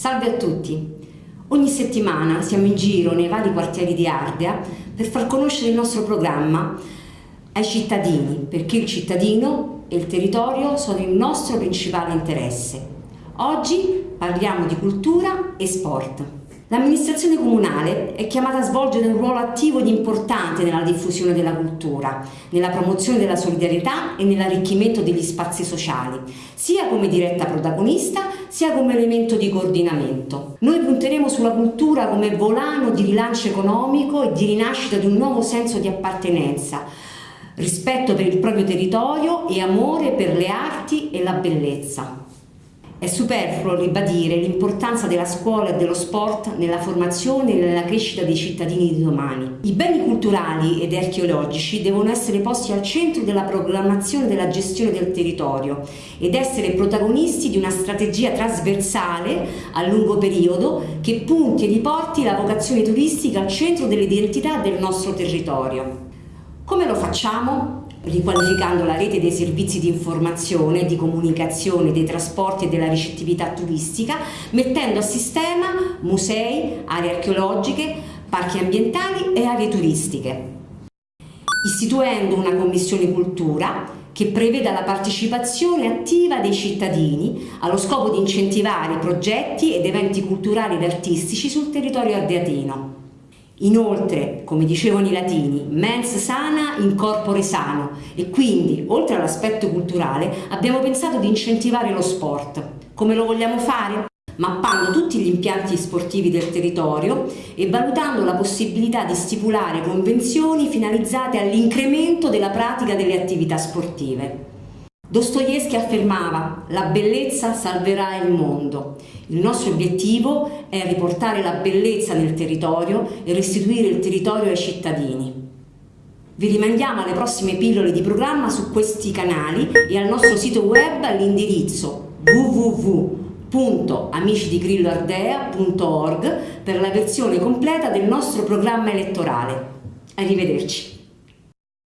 Salve a tutti! Ogni settimana siamo in giro nei vari quartieri di Ardea per far conoscere il nostro programma ai cittadini, perché il cittadino e il territorio sono il nostro principale interesse. Oggi parliamo di cultura e sport. L'amministrazione comunale è chiamata a svolgere un ruolo attivo ed importante nella diffusione della cultura, nella promozione della solidarietà e nell'arricchimento degli spazi sociali, sia come diretta protagonista sia come elemento di coordinamento. Noi punteremo sulla cultura come volano di rilancio economico e di rinascita di un nuovo senso di appartenenza, rispetto per il proprio territorio e amore per le arti e la bellezza. È superfluo ribadire l'importanza della scuola e dello sport nella formazione e nella crescita dei cittadini di domani. I beni culturali ed archeologici devono essere posti al centro della programmazione della gestione del territorio ed essere protagonisti di una strategia trasversale a lungo periodo che punti e riporti la vocazione turistica al centro dell'identità del nostro territorio. Come lo facciamo? Riqualificando la rete dei servizi di informazione, di comunicazione, dei trasporti e della ricettività turistica, mettendo a sistema musei, aree archeologiche, parchi ambientali e aree turistiche. Istituendo una commissione cultura che preveda la partecipazione attiva dei cittadini allo scopo di incentivare progetti ed eventi culturali ed artistici sul territorio ardeatino. Inoltre, come dicevano i latini, mens sana in corpore sano e quindi, oltre all'aspetto culturale, abbiamo pensato di incentivare lo sport. Come lo vogliamo fare? mappando tutti gli impianti sportivi del territorio e valutando la possibilità di stipulare convenzioni finalizzate all'incremento della pratica delle attività sportive. Dostoevsky affermava la bellezza salverà il mondo. Il nostro obiettivo è riportare la bellezza nel territorio e restituire il territorio ai cittadini. Vi rimandiamo alle prossime pillole di programma su questi canali e al nostro sito web all'indirizzo www.amicidigrilloardea.org per la versione completa del nostro programma elettorale. Arrivederci.